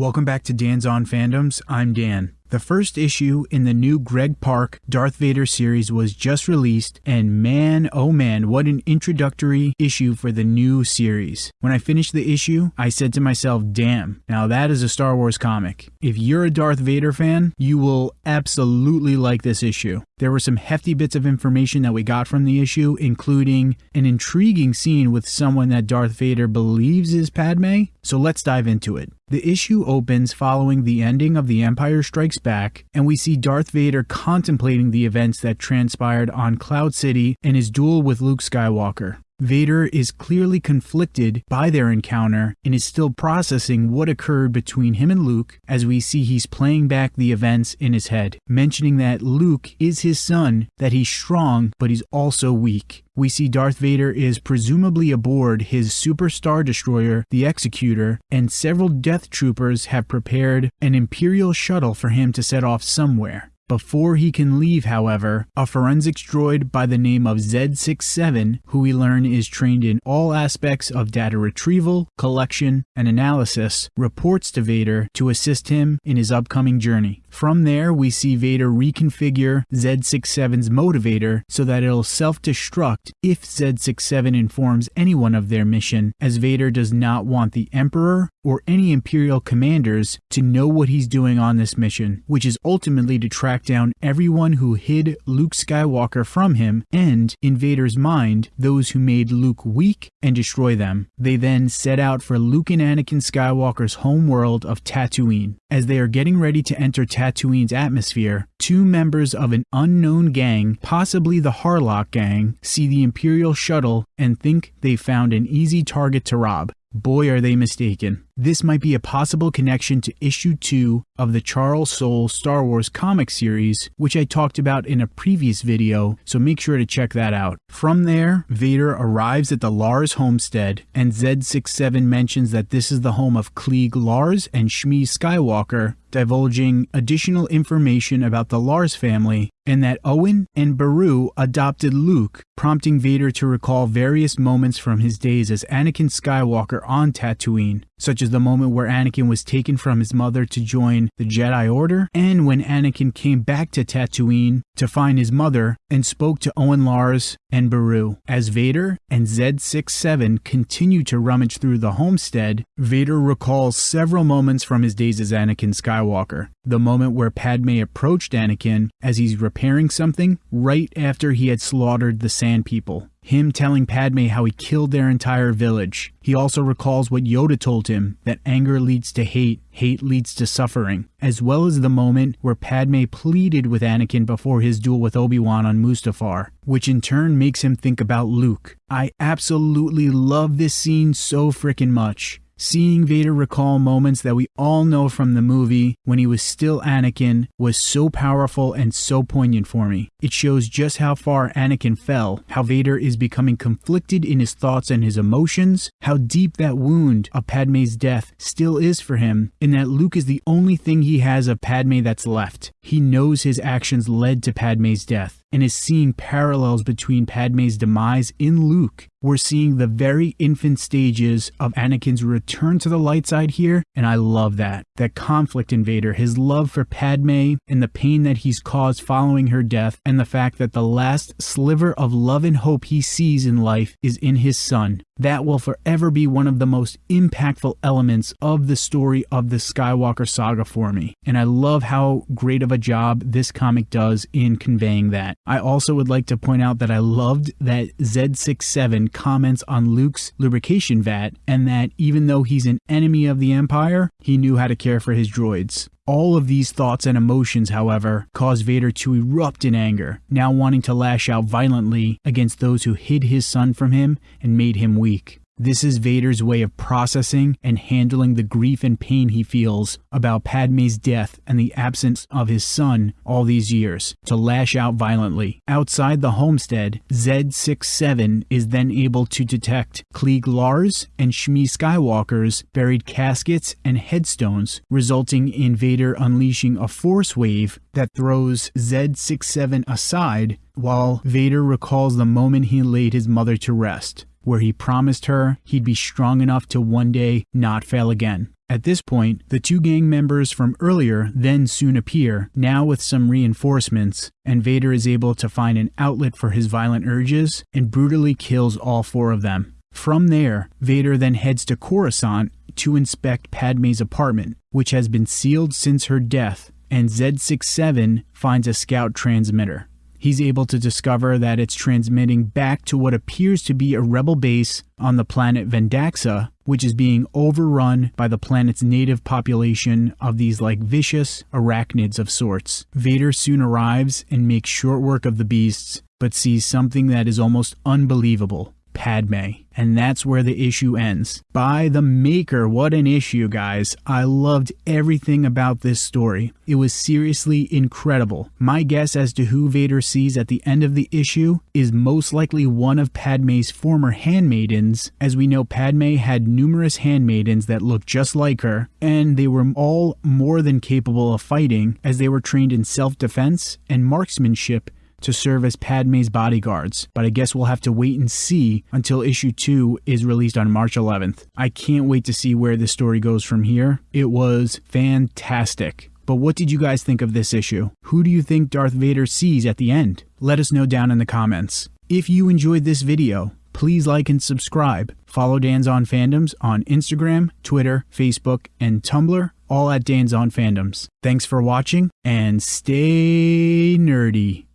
Welcome back to Dan's On Fandoms. I'm Dan. The first issue in the new Greg Pak Darth Vader series was just released, and man, oh man, what an introductory issue for the new series. When I finished the issue, I said to myself, damn, now that is a Star Wars comic. If you're a Darth Vader fan, you will absolutely like this issue. There were some hefty bits of information that we got from the issue, including an intriguing scene with someone that Darth Vader believes is Padme. So let's dive into it. The issue opens following the ending of The Empire Strikes Back, and we see Darth Vader contemplating the events that transpired on Cloud City and his duel with Luke Skywalker. Vader is clearly conflicted by their encounter and is still processing what occurred between him and Luke as we see he's playing back the events in his head, mentioning that Luke is his son, that he's strong, but he's also weak. We see Darth Vader is presumably aboard his Super Star Destroyer, the Executor, and several Death Troopers have prepared an Imperial shuttle for him to set off somewhere. Before he can leave, however, a forensics droid by the name of Z67, who we learn is trained in all aspects of data retrieval, collection, and analysis, reports to Vader to assist him in his upcoming journey. From there, we see Vader reconfigure Z67's motivator so that it'll self destruct if Z67 informs anyone of their mission, as Vader does not want the Emperor or any Imperial commanders to know what he's doing on this mission, which is ultimately to track down everyone who hid Luke Skywalker from him and, in Vader's mind, those who made Luke weak and destroy them. They then set out for Luke and Anakin Skywalker's home world of Tatooine. As they are getting ready to enter Tatooine's atmosphere, two members of an unknown gang, possibly the Harlock gang, see the Imperial shuttle and think they found an easy target to rob. Boy, are they mistaken. This might be a possible connection to issue 2 of the Charles Soule Star Wars comic series, which I talked about in a previous video, so make sure to check that out. From there, Vader arrives at the Lars homestead, and Z67 mentions that this is the home of Cliegg Lars and Shmi Skywalker, divulging additional information about the Lars family and that Owen and Beru adopted Luke, prompting Vader to recall various moments from his days as Anakin Skywalker on Tatooine, such as the moment where Anakin was taken from his mother to join the Jedi Order, and when Anakin came back to Tatooine to find his mother and spoke to Owen Lars and Beru. As Vader and Z67 continue to rummage through the homestead, Vader recalls several moments from his days as Anakin Skywalker. The moment where Padme approached Anakin as he's repairing something right after he had slaughtered the Sand People him telling Padme how he killed their entire village. He also recalls what Yoda told him that anger leads to hate, hate leads to suffering, as well as the moment where Padme pleaded with Anakin before his duel with Obi-Wan on Mustafar, which in turn makes him think about Luke. I absolutely love this scene so freaking much. Seeing Vader recall moments that we all know from the movie when he was still Anakin was so powerful and so poignant for me. It shows just how far Anakin fell, how Vader is becoming conflicted in his thoughts and his emotions, how deep that wound of Padme's death still is for him, and that Luke is the only thing he has of Padme that's left. He knows his actions led to Padme's death and is seeing parallels between Padme's demise in Luke. We're seeing the very infant stages of Anakin's return to the light side here, and I love that. That conflict in Vader, his love for Padme, and the pain that he's caused following her death, and the fact that the last sliver of love and hope he sees in life is in his son. That will forever be one of the most impactful elements of the story of the Skywalker saga for me. And I love how great of a job this comic does in conveying that. I also would like to point out that I loved that Z67 comments on Luke's lubrication vat and that even though he's an enemy of the Empire, he knew how to care for his droids. All of these thoughts and emotions, however, cause Vader to erupt in anger, now wanting to lash out violently against those who hid his son from him and made him weak. This is Vader's way of processing and handling the grief and pain he feels about Padme's death and the absence of his son all these years, to lash out violently. Outside the homestead, Z67 is then able to detect Cliegg Lars and Shmi Skywalker's buried caskets and headstones, resulting in Vader unleashing a force wave that throws Z67 aside while Vader recalls the moment he laid his mother to rest. Where he promised her he'd be strong enough to one day not fail again. At this point, the two gang members from earlier then soon appear, now with some reinforcements, and Vader is able to find an outlet for his violent urges and brutally kills all four of them. From there, Vader then heads to Coruscant to inspect Padme's apartment, which has been sealed since her death, and Z67 finds a scout transmitter. He's able to discover that it's transmitting back to what appears to be a rebel base on the planet Vendaxa, which is being overrun by the planet's native population of these like vicious arachnids of sorts. Vader soon arrives and makes short work of the beasts, but sees something that is almost unbelievable. Padme. And that's where the issue ends. By the maker, what an issue, guys. I loved everything about this story. It was seriously incredible. My guess as to who Vader sees at the end of the issue is most likely one of Padme's former handmaidens, as we know Padme had numerous handmaidens that looked just like her, and they were all more than capable of fighting as they were trained in self defense and marksmanship to serve as Padme's bodyguards, but I guess we'll have to wait and see until issue 2 is released on March 11th. I can't wait to see where this story goes from here. It was fantastic. But what did you guys think of this issue? Who do you think Darth Vader sees at the end? Let us know down in the comments. If you enjoyed this video, please like and subscribe. Follow Dan's On Fandoms on Instagram, Twitter, Facebook, and Tumblr, all at Dan's On Fandoms. Thanks for watching and stay nerdy.